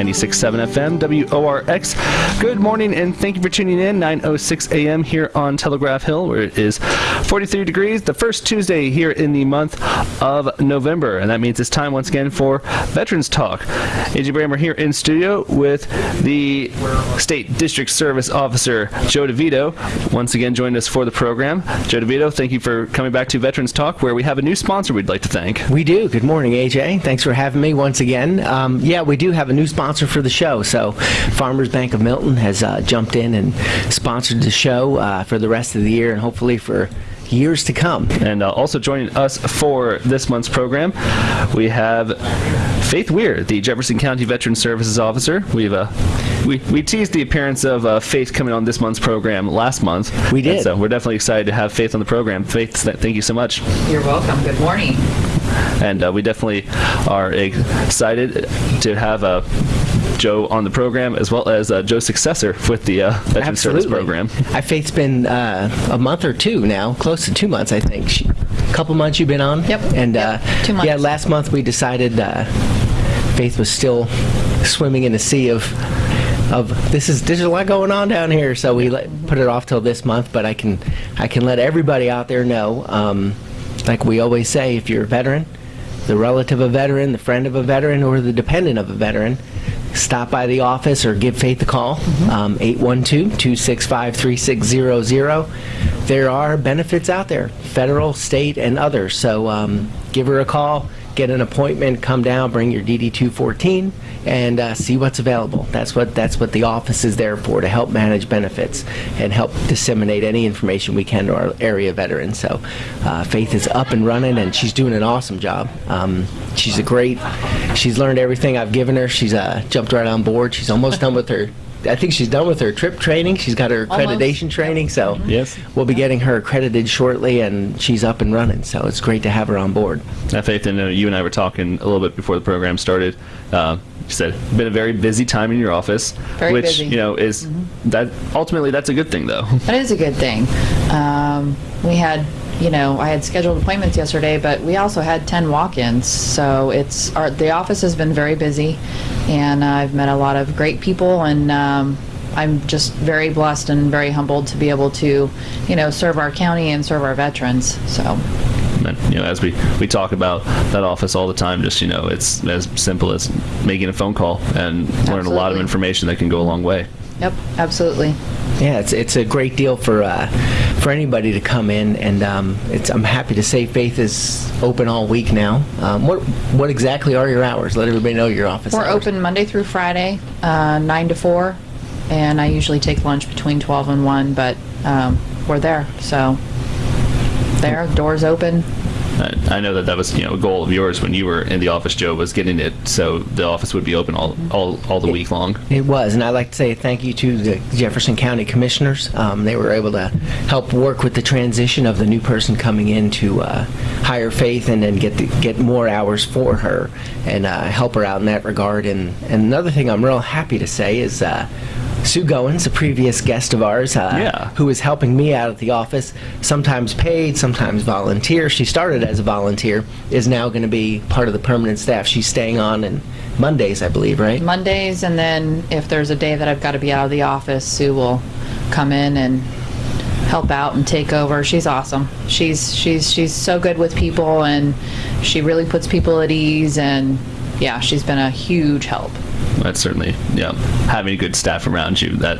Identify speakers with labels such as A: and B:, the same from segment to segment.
A: 96.7 FM, WORX. Good morning and thank you for tuning in. 9.06 a.m. here on Telegraph Hill, where it is 43 degrees, the first Tuesday here in the month of November. And that means it's time once again for Veterans Talk. AJ Brammer here in studio with the State District Service Officer, Joe DeVito, once again joined us for the program. Joe DeVito, thank you for coming back to Veterans Talk, where we have a new sponsor we'd like to thank.
B: We do. Good morning, AJ. Thanks for having me once again. Um, yeah, we do have a new sponsor for the show. So, Farmers Bank of Milton has uh, jumped in and sponsored the show uh, for the rest of the year and hopefully for years to come.
A: And uh, also joining us for this month's program, we have Faith Weir, the Jefferson County Veteran Services Officer. We've uh, we, we teased the appearance of uh, Faith coming on this month's program last month.
B: We did.
A: And so we're definitely excited to have Faith on the program. Faith, thank you so much.
C: You're welcome. Good morning.
A: And uh, we definitely are excited to have uh, Joe on the program, as well as uh, Joe's successor with the uh, Veteran
B: Absolutely.
A: Service Program.
B: I Faith's been uh, a month or two now, close to two months, I think. She, a couple months you've been on.
C: Yep.
B: And
C: Yep,
B: uh,
C: two months.
B: yeah, last month we decided uh, Faith was still swimming in a sea of of this is there's a lot going on down here, so we let, put it off till this month. But I can I can let everybody out there know, um, like we always say, if you're a veteran, the relative of a veteran, the friend of a veteran, or the dependent of a veteran, stop by the office or give Faith a call, um, 812-265-3600. There are benefits out there, federal, state, and others. So um, give her a call, get an appointment, come down, bring your DD-214, and uh, see what's available. That's what that's what the office is there for, to help manage benefits and help disseminate any information we can to our area veterans. So uh, Faith is up and running, and she's doing an awesome job. Um, she's a great, she's learned everything I've given her. She's uh, jumped right on board. She's almost done with her I think she's done with her trip training. She's got her
C: Almost.
B: accreditation training, so
A: Yes.
B: we'll be getting her accredited shortly, and she's up and running. So it's great to have her on board.
A: Uh, Faith, and uh, you and I were talking a little bit before the program started. Uh, you said been a very busy time in your office,
C: Very
A: which
C: busy.
A: you know is that ultimately that's a good thing though.
C: That is a good thing. Um, we had, you know, I had scheduled appointments yesterday, but we also had 10 walk-ins. So it's our the office has been very busy, and I've met a lot of great people, and um, I'm just very blessed and very humbled to be able to, you know, serve our county and serve our veterans. So.
A: And, you know, as we, we talk about that office all the time, just you know, it's as simple as making a phone call and learn a lot of information that can go a long way.
C: Yep, absolutely.
B: Yeah, it's it's a great deal for uh, for anybody to come in, and um, it's I'm happy to say Faith is open all week now. Um, what what exactly are your hours? Let everybody know your office.
C: We're
B: hours.
C: open Monday through Friday, uh, 9 to 4, and I usually take lunch between 12 and 1, but um, we're there, so there, doors open.
A: I, I know that that was you know a goal of yours when you were in the office, Joe, was getting it so the office would be open all all, all the week long.
B: It was, and I'd like to say thank you to the Jefferson County Commissioners. Um, they were able to help work with the transition of the new person coming in to uh, hire Faith and then get the, get more hours for her and uh, help her out in that regard. And, and another thing I'm real happy to say is uh, Sue Goins, a previous guest of ours, uh,
A: Yeah.
B: who is helping me out at the office, sometimes paid, sometimes volunteer. She started as a volunteer, is now going to be part of the permanent staff. She's staying on and Mondays, I believe, right?
C: Mondays, and then if there's a day that I've got to be out of the office, Sue will come in and help out and take over. She's awesome. She's she's she's so good with people, and she really puts people at ease. And yeah, she's been a huge help.
A: That's certainly yeah having good staff around you that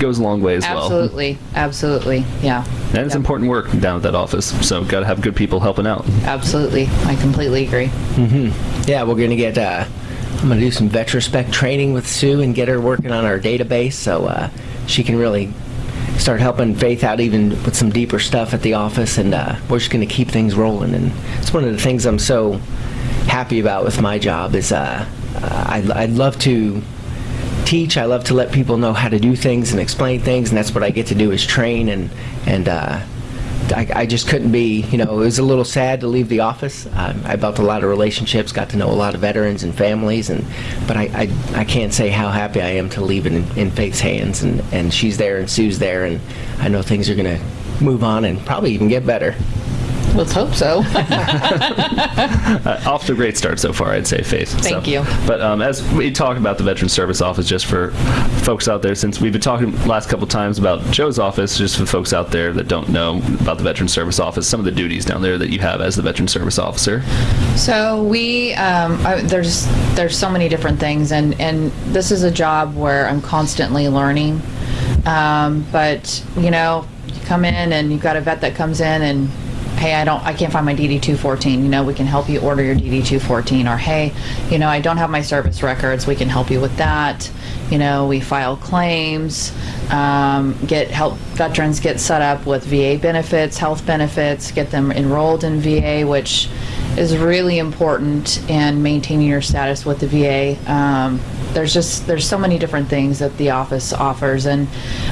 A: goes a long way as well.
C: Absolutely, absolutely, yeah,
A: And it's important work down at that office, so got to have good people helping out.
C: absolutely. I completely agree. Mhm.
B: Yeah, we're gonna get. Uh, I'm gonna do some VetraSpec training with Sue and get her working on our database, so uh, she can really start helping Faith out even with some deeper stuff at the office. And uh, we're just gonna keep things rolling. And it's one of the things I'm so happy about with my job is uh, uh, I'd, I'd love to teach. I love to let people know how to do things and explain things, and that's what I get to do is train and and. Uh, I, I just couldn't be, you know, it was a little sad to leave the office. Um, I built a lot of relationships, got to know a lot of veterans and families, and but I, I, I can't say how happy I am to leave it in, in Faith's hands, and, and she's there and Sue's there, and I know things are going to move on and probably even get better.
C: Let's hope so.
A: Uh, off to a great start so far, I'd say, Faith.
C: Thank
A: So-
C: you.
A: But um, as we talk about the Veteran Service Office, just for folks out there, since we've been talking last couple times about Joe's office, just for folks out there that don't know about the Veteran Service Office, some of the duties down there that you have as the Veteran Service Officer.
C: So we, um, I, there's there's so many different things, and and this is a job where I'm constantly learning. Um, but you know, you come in and you've got a vet that comes in and. Hey, I don't. I can't find my DD 214. You know, we can help you order your DD 214. Or hey, you know, I don't have my service records. We can help you with that. You know, we file claims, um, get help veterans get set up with VA benefits, health benefits, get them enrolled in VA, which is really important in maintaining your status with the VA. Um, there's just there's so many different things that the office offers, and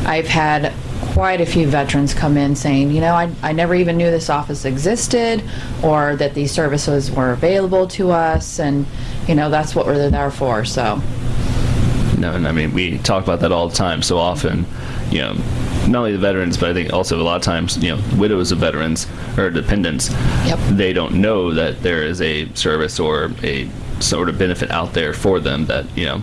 C: I've had quite a few veterans come in saying, you know, I, I never even knew this office existed, or that these services were available to us, and you know that's what we're there for. So.
A: No, and I mean, we talk about that all the time. So often, you know, not only the veterans, but I think also a lot of times, you know, widows of veterans or dependents,
C: Yep.
A: they don't know that there is a service or a sort of benefit out there for them that, you know,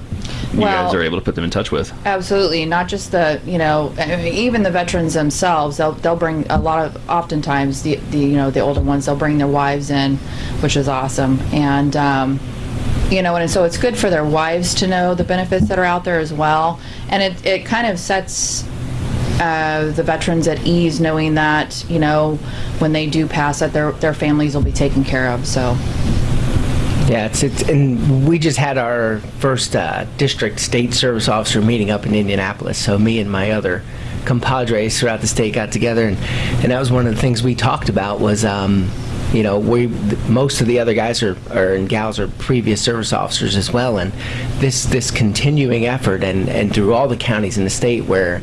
A: you guys are able to put them in touch with.
C: Absolutely, not just the you know I mean, even the veterans themselves. They'll they'll bring a lot of oftentimes the the you know the older ones. They'll bring their wives in, which is awesome, and. Um, you know, and so it's good for their wives to know the benefits that are out there as well, and it it kind of sets uh, the veterans at ease knowing that you know when they do pass that their their families will be taken care of. So
B: Yeah, it's, it's and we just had our first uh, district state service officer meeting up in Indianapolis. So me and my other compadres throughout the state got together, and, and that was one of the things we talked about was, um, you know, we most of the other guys are, are and gals are previous service officers as well, and this this continuing effort and and through all the counties in the state where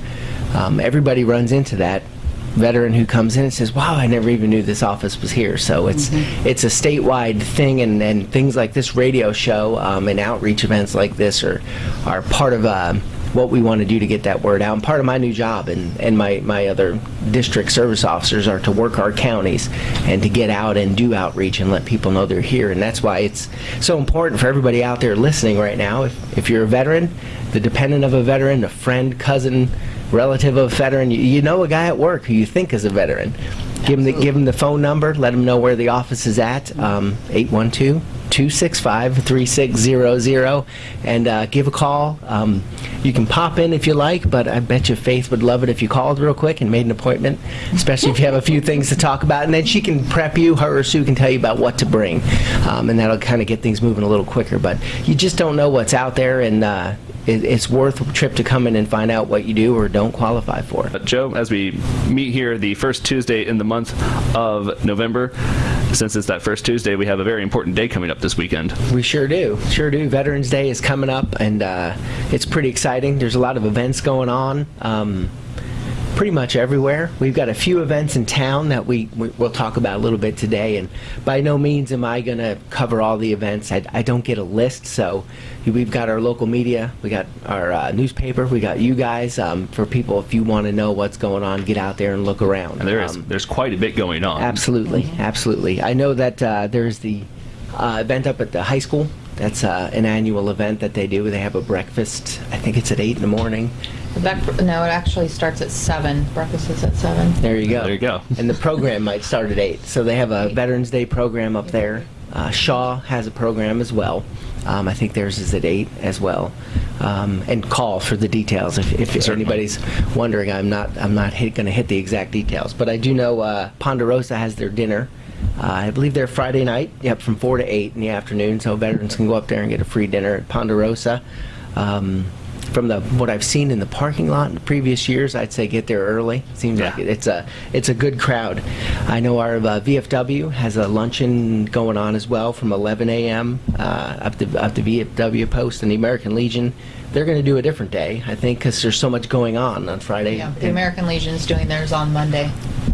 B: um, everybody runs into that veteran who comes in and says, "Wow, I never even knew this office was here." So it's it's a statewide thing, and, and things like this radio show um, and outreach events like this are are part of uh, what we want to do to get that word out. And part of my new job and and my my other district service officers are to work our counties and to get out and do outreach and let people know they're here. And that's why it's so important for everybody out there listening right now. If if you're a veteran, the dependent of a veteran, a friend, cousin relative of a veteran, you, you know a guy at work who you think is a veteran. Give him the give him the phone number. Let him know where the office is at. Um, 812 265 3600 and uh, give a call. Um, you can pop in if you like, but I bet you Faith would love it if you called real quick and made an appointment, especially if you have a few things to talk about. And then she can prep you, her or Sue can tell you about what to bring. Um, and that'll kind of get things moving a little quicker. But you just don't know what's out there, and uh, it, it's worth a trip to come in and find out what you do or don't qualify for.
A: But Joe, as we meet here the first Tuesday in the month of November, since it's that first Tuesday, we have a very important day coming up this weekend.
B: We sure do. Sure do. Veterans Day is coming up, and uh, it's pretty exciting. There's a lot of events going on. Um, pretty much everywhere. We've got a few events in town that we, we we'll talk about a little bit today. And by no means am I going to cover all the events. I, I don't get a list, so we've got our local media, we got our uh, newspaper, we got you guys. Um, for people, if you want to know what's going on, get out there and look around.
A: And there is
B: Um,
A: there's quite a bit going on.
B: Absolutely, absolutely. I know that uh, there's the uh, event up at the high school. That's uh, an annual event that they do. They have a breakfast. I think it's at eight in the morning.
C: The back, no, it actually starts at seven. Breakfast is at seven.
B: There you go.
A: There you go.
B: And the program might start at eight. So they have a Veterans Day program up there. Uh, Shawe has a program as well. Um, I think theirs is at eight as well. Um, and call for the details if, if
A: Certainly.
B: anybody's wondering. I'm not I'm not going to hit the exact details, but I do know uh, Ponderosa has their dinner. Uh, I believe they're Friday night. Yep, from four to eight in the afternoon. So veterans can go up there and get a free dinner at Ponderosa. Um, from the what I've seen in the parking lot in previous years, I'd say get there early. Seems like
A: Yeah.
B: it's a it's a good crowd. I know our uh, VFW has a luncheon going on as well from 11 a.m. Uh, up to up to VFW Post and the American Legion. They're going to do a different day, I think, because there's so much going on on Friday.
C: Yeah, the
B: and
C: American Legion's doing theirs on Monday.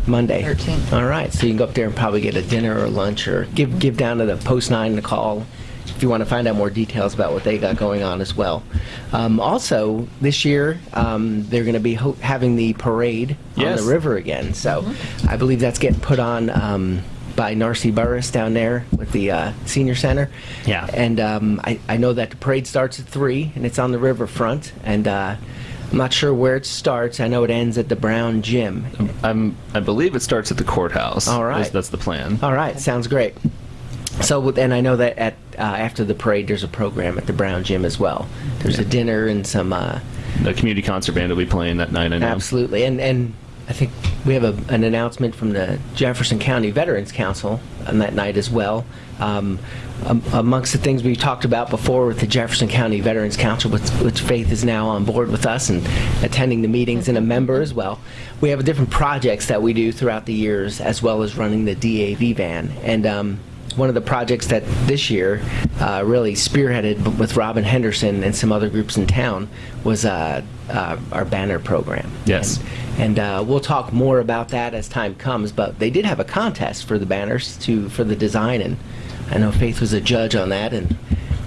B: Monday.
C: 13th.
B: All right, so you can go up there and probably get a dinner or lunch, or give give down to the Post Nine a call if you want to find out more details about what they got going on as well. Um, also, this year um, they're going to be ho- having the parade
A: Yes.
B: on the river again. So I believe that's getting put on. Um, by Narcy Burris down there with the uh, senior center.
A: Yeah.
B: And um, I, I know that the parade starts at 3 and it's on the riverfront. And uh, I'm not sure where it starts. I know it ends at the Brown Gym.
A: I'm, I believe it starts at the courthouse.
B: All right.
A: That's, that's the plan.
B: All right, sounds great. So, and I know that at uh, after the parade, there's a program at the Brown Gym as well. There's a dinner and some uh,
A: The community concert band will be playing that night. I know.
B: absolutely, and and I think we have a, an announcement from the Jefferson County Veterans Council on that night as well. Um, um, amongst the things we talked about before with the Jefferson County Veterans Council, which, which Faith is now on board with us and attending the meetings and a member as well. We have different projects that we do throughout the years, as well as running the DAV van. And um, one of the projects that this year uh, really spearheaded with Robin Henderson and some other groups in town was uh, uh, our banner program.
A: Yes.
B: And, and uh, we'll talk more about that as time comes. But they did have a contest for the banners to for the design, and I know Faith was a judge on that, and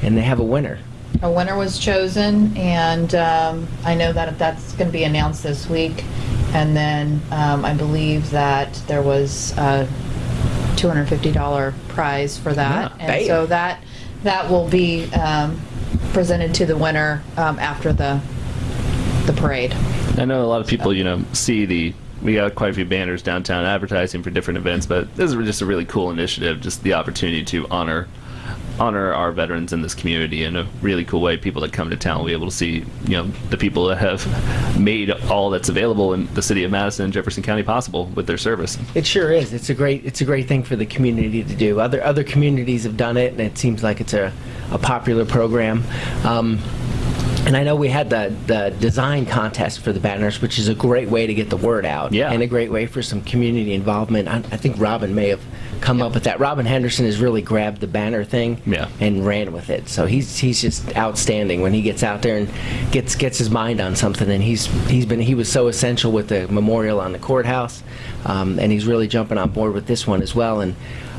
B: and they have a winner.
C: A winner was chosen, and um, I know that that's going to be announced this week. And then um, I believe that there was a $250 prize for that.
B: Yeah,
C: and
B: bam.
C: so that that will be um, presented to the winner um, after the the parade.
A: I know a lot of people, you know, see the. We got quite a few banners downtown advertising for different events, but this is just a really cool initiative. Just the opportunity to honor honor our veterans in this community in a really cool way. People that come to town will be able to see, you know, the people that have made all that's available in the city of Madison and Jefferson County possible with their service.
B: It sure is. It's a great it's a great thing for the community to do. Other other communities have done it, and it seems like it's a, a popular program. Um, and I know we had the, the design contest for the banners, which is a great way to get the word out.
A: Yeah.
B: And a great way for some community involvement. I, I think Robin may have come up with that. Robin Henderson has really grabbed the banner thing
A: Yeah.
B: and ran with it. So he's he's just outstanding when he gets out there and gets gets his mind on something. And he's he's been he was so essential with the memorial on the courthouse, um, and he's really jumping on board with this one as well. And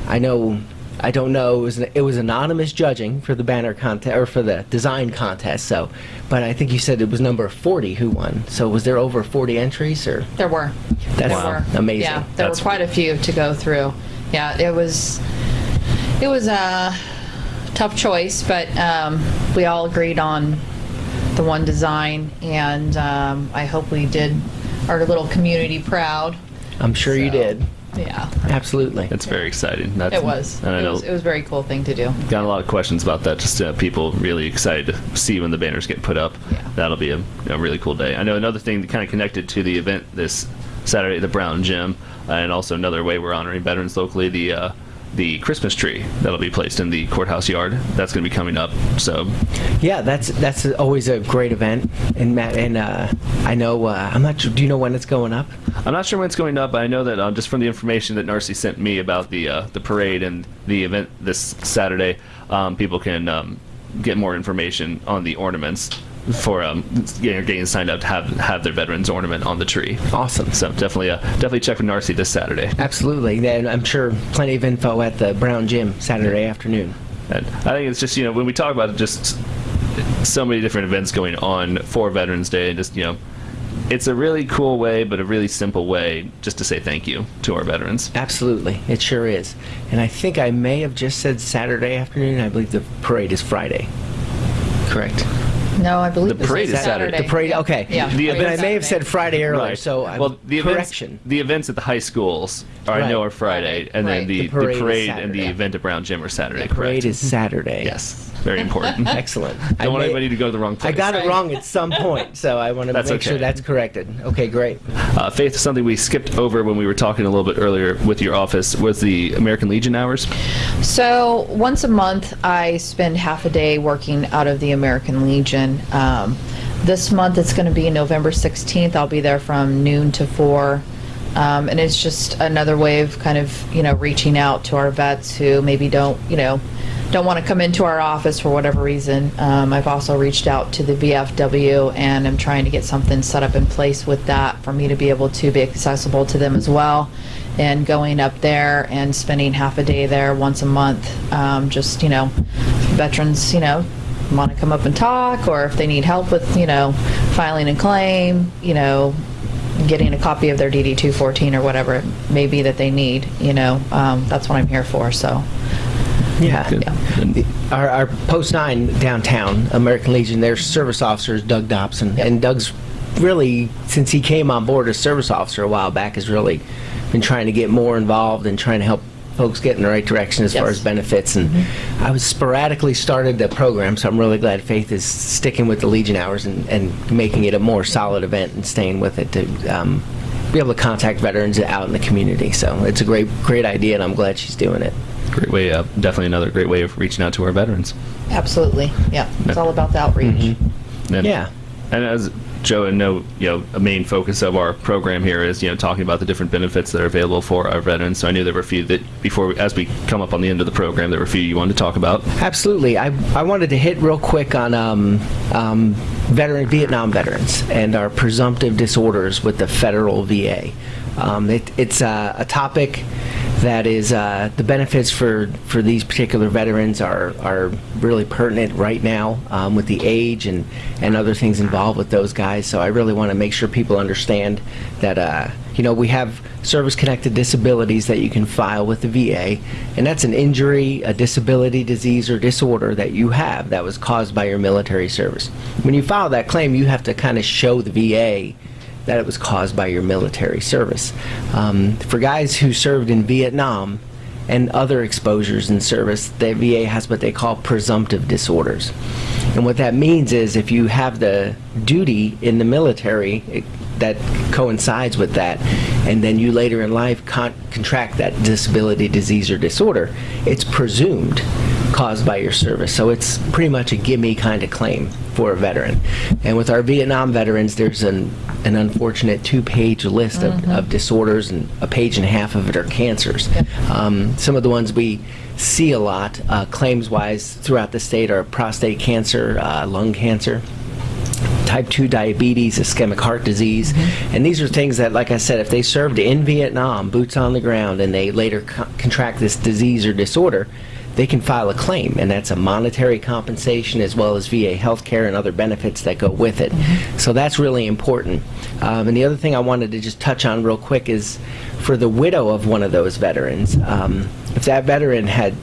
B: I know. I don't know. It was, it was anonymous judging for the banner contest or for the design contest. So, but I think you said it was number 40 who won. So was there over 40 entries or?
C: There were.
B: That's
C: there were.
B: amazing.
C: Yeah, there
A: That's-
C: were quite a few to go through. Yeah, it was it was a tough choice, but um, we all agreed on the one design, and um, I hope we did our little community proud.
B: I'm sure you did.
C: Yeah,
B: Absolutely.
A: It's very exciting. That's,
C: it was.
A: And I
C: It
A: know
C: was, it was a very cool thing to do.
A: got a lot of questions about that. Just uh, people really excited to see when the banners get put up.
C: Yeah.
A: That'll be a, a really cool day. I know another thing that kind of connected to the event this Saturday at the Brown Gym, uh, and also another way we're honoring veterans locally. The uh, the Christmas tree that'll be placed in the courthouse yard. That's going to be coming up. So
B: Yeah, that's that's always a great event. And Matt, and uh, I know uh, I'm not sure. Do you know when it's going up?
A: I'm not sure when it's going up. But I know that uh, just from the information that Narcy sent me about the uh, the parade and the event this Saturday, um, people can um, get more information on the ornaments for um, getting, getting signed up to have have their veterans ornament on the tree.
B: Awesome.
A: So definitely, uh, definitely check with Narcy this Saturday.
B: Absolutely. Then I'm sure plenty of info at the Brown Gym Saturday afternoon.
A: And I think it's just you know when we talk about it, just so many different events going on for Veterans Day, and just you know, it's a really cool way, but a really simple way just to say thank you to our veterans.
B: Absolutely, it sure is. And I think I may have just said Saturday afternoon. I believe the parade is Friday. Correct.
C: No, I believe
A: The
C: this
A: parade
C: is
A: is Saturday.
B: The parade. Okay.
C: Yeah.
A: The
B: But I
A: event-
B: may have said Friday earlier. So I'm,
A: well, the events,
B: correction.
A: the events at the high schools are, I know
B: Right.
A: are Friday,
C: Right,
A: and then
C: right.
A: the,
B: The
A: the
B: parade
A: parade,
B: is
A: and the
B: Saturday.
A: event at Brown Gym are Saturday.
B: The parade
A: correct?
B: is Saturday.
A: yes, very important.
B: Excellent. I
A: Don't want
B: may-
A: anybody to go to the wrong
B: I
A: place.
B: got it
C: Right.
B: wrong at some point, so I want to
A: That's
B: make sure
A: okay.
B: that's corrected. Okay, great.
A: Uh, Faith, something we skipped over when we were talking a little bit earlier with your office was the American Legion hours.
C: So once a month, I spend half a day working out of the American Legion. Um, this month it's going to be November 16th. I'll be there from noon to 4. Um, and it's just another way of kind of, you know, reaching out to our vets who maybe don't, you know, don't want to come into our office for whatever reason. Um, I've also reached out to the VFW and I'm trying to get something set up in place with that for me to be able to be accessible to them as well. And going up there and spending half a day there once a month, um, just, you know, veterans, you know, want to come up and talk, or if they need help with, you know, filing a claim, you know, getting a copy of their DD 214 or whatever it may be that they need, you know, um, that's what I'm here for, so.
B: Yeah.
A: Good. And-
B: Our, our post nine downtown, American Legion, their service officer is Doug Dobson,
C: Yep.
B: and Doug's really since he came on board as service officer a while back has really been trying to get more involved and trying to help folks get in the right direction as far
C: Yes.
B: as benefits. And I was sporadically started the program, so I'm really glad Faith is sticking with the Legion hours and, and making it a more solid event and staying with it to um, be able to contact veterans out in the community. So it's a great great idea, and I'm glad she's doing it.
A: Great way, uh, definitely another great way of reaching out to our veterans.
C: Absolutely, yeah, it's all about the outreach.
A: And,
B: Yeah.
A: And as Joe and know, you know, a main focus of our program here is, you know, talking about the different benefits that are available for our veterans. So I knew there were a few that before, as we come up on the end of the program, there were a few you wanted to talk about.
B: Absolutely. I, I wanted to hit real quick on um, um, veteran Vietnam veterans and our presumptive disorders with the federal VA. Um, it, it's uh, a topic that is uh, the benefits for, for these particular veterans are, are really pertinent right now um, with the age and, and other things involved with those guys. So I really want to make sure people understand that uh, you know we have service-connected disabilities that you can file with the VA, and that's an injury, a disability, disease, or disorder that you have that was caused by your military service. When you file that claim, you have to kind of show the VA that it was caused by your military service. Um, for guys who served in Vietnam and other exposures in service, the VA has what they call presumptive disorders. And what that means is if you have the duty in the military it, that coincides with that, and then you later in life con- contract that disability, disease, or disorder, it's presumed caused by your service. So it's pretty much a gimme kind of claim for a veteran. And with our Vietnam veterans, there's an, an unfortunate two page list of, of disorders, and a page and a half of it are cancers. Um, some of the ones we see a lot, uh, claims wise, throughout the state are prostate cancer, uh, lung cancer type 2 diabetes, ischemic heart disease. And these are things that, like I said, if they served in Vietnam, boots on the ground, and they later co- contract this disease or disorder, they can file a claim, and that's a monetary compensation as well as VA health care and other benefits that go with it. So that's really important. Um, and the other thing I wanted to just touch on real quick is for the widow of one of those veterans, um, if that veteran had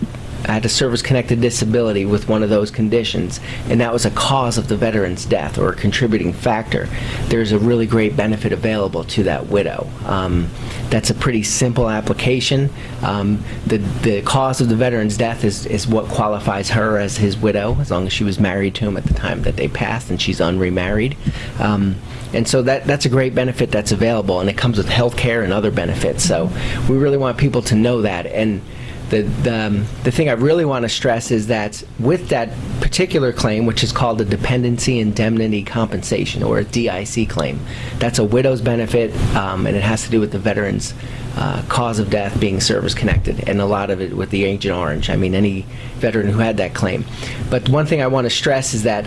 B: had a service-connected disability with one of those conditions, and that was a cause of the veteran's death or a contributing factor, there's a really great benefit available to that widow. Um, that's a pretty simple application. Um, the, the cause of the veteran's death is, is what qualifies her as his widow, as long as she was married to him at the time that they passed and she's unremarried. Um, and so that, that's a great benefit that's available, and it comes with health care and other benefits. So we really want people to know that. And the, the, um, the thing I really want to stress is that with that particular claim, which is called a dependency indemnity compensation or a DIC claim, that's a widow's benefit um, and it has to do with the veteran's uh, cause of death being service connected and a lot of it with the Agent Orange. I mean, any veteran who had that claim. But one thing I want to stress is that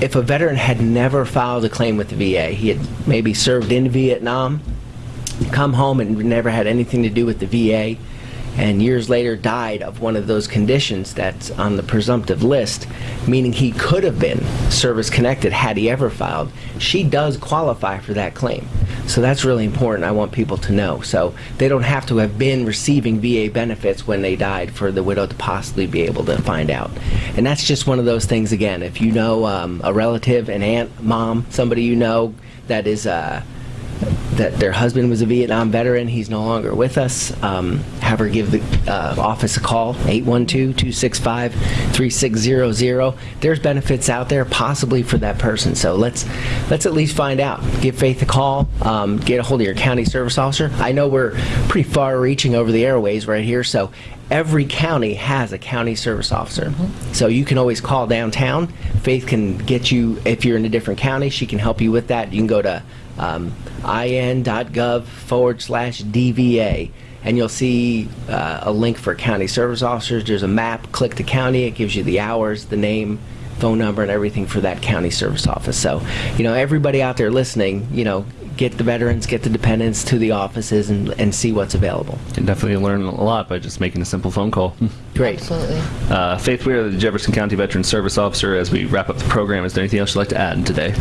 B: if a veteran had never filed a claim with the VA, he had maybe served in Vietnam, come home and never had anything to do with the VA, and years later died of one of those conditions that's on the presumptive list, meaning he could have been service connected had he ever filed, she does qualify for that claim. So that's really important. I want people to know. So they don't have to have been receiving VA benefits when they died for the widow to possibly be able to find out. And that's just one of those things, again, if you know um, a relative, an aunt, mom, somebody you know that is. Uh, that their husband was a Vietnam veteran. He's no longer with us. Um, have her give the uh, office a call, 812-265-3600. There's benefits out there possibly for that person. So let's let's at least find out. Give Faith a call. Um, get a hold of your county service officer. I know we're pretty far reaching over the airways right here, so every county has a county service officer. So you can always call downtown. Faith can get you, if you're in a different county, she can help you with that. You can go to um, in.gov forward slash DVA and you'll see uh, a link for county service officers. There's a map, click the county, it gives you the hours, the name, phone number, and everything for that county service office. So, you know, everybody out there listening, you know, get the veterans, get the dependents to the offices and, and see what's available.
A: You can definitely learn a lot by just making a simple phone call.
B: Great.
C: Absolutely.
A: Uh, Faith Weir, the Jefferson County Veteran Service Officer, as we wrap up the program, is there anything else you'd like to add today?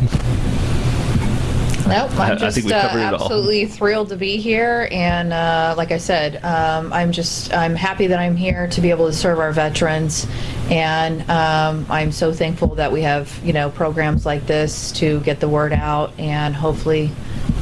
C: Nope,
A: I- I
C: I'm just
A: think we
C: uh,
A: it all.
C: absolutely thrilled to be here, and uh, like I said, um, I'm just I'm happy that I'm here to be able to serve our veterans, and um, I'm so thankful that we have you know programs like this to get the word out, and hopefully,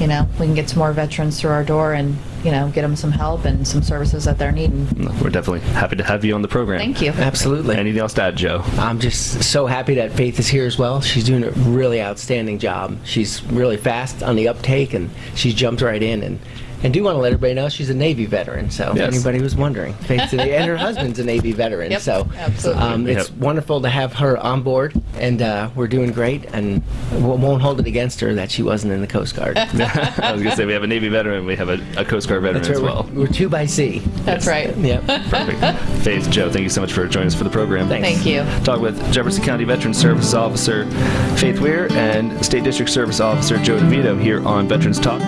C: you know, we can get some more veterans through our door, and you know, get them some help and some services that they're needing.
A: We're definitely happy to have you on the program.
C: Thank you.
B: Absolutely.
A: Anything else to add, Joe?
B: I'm just so happy that Faith is here as well. She's doing a really outstanding job. She's really fast on the uptake, and she's jumped right in. And and do want to let everybody know she's a Navy veteran. So
A: Yes.
B: anybody was wondering, Faith's a, and her husband's a Navy veteran.
C: Yep,
B: so
C: absolutely.
B: um, it's
A: Yep.
B: wonderful to have her on board, and uh, we're doing great. And we won't hold it against her that she wasn't in the Coast Guard.
A: I was going to say we have a Navy veteran, we have a, a Coast Guard veteran
B: That's
A: as well.
B: We're, we're two by sea.
C: That's right.
B: Yep.
A: Perfect. Faith, Joe, thank you so much for joining us for the program.
B: Thanks.
C: Thank you.
A: Talk with Jefferson County Veteran Service Officer Faith Weir and State District Service Officer Joe DeVito here on Veterans Talk.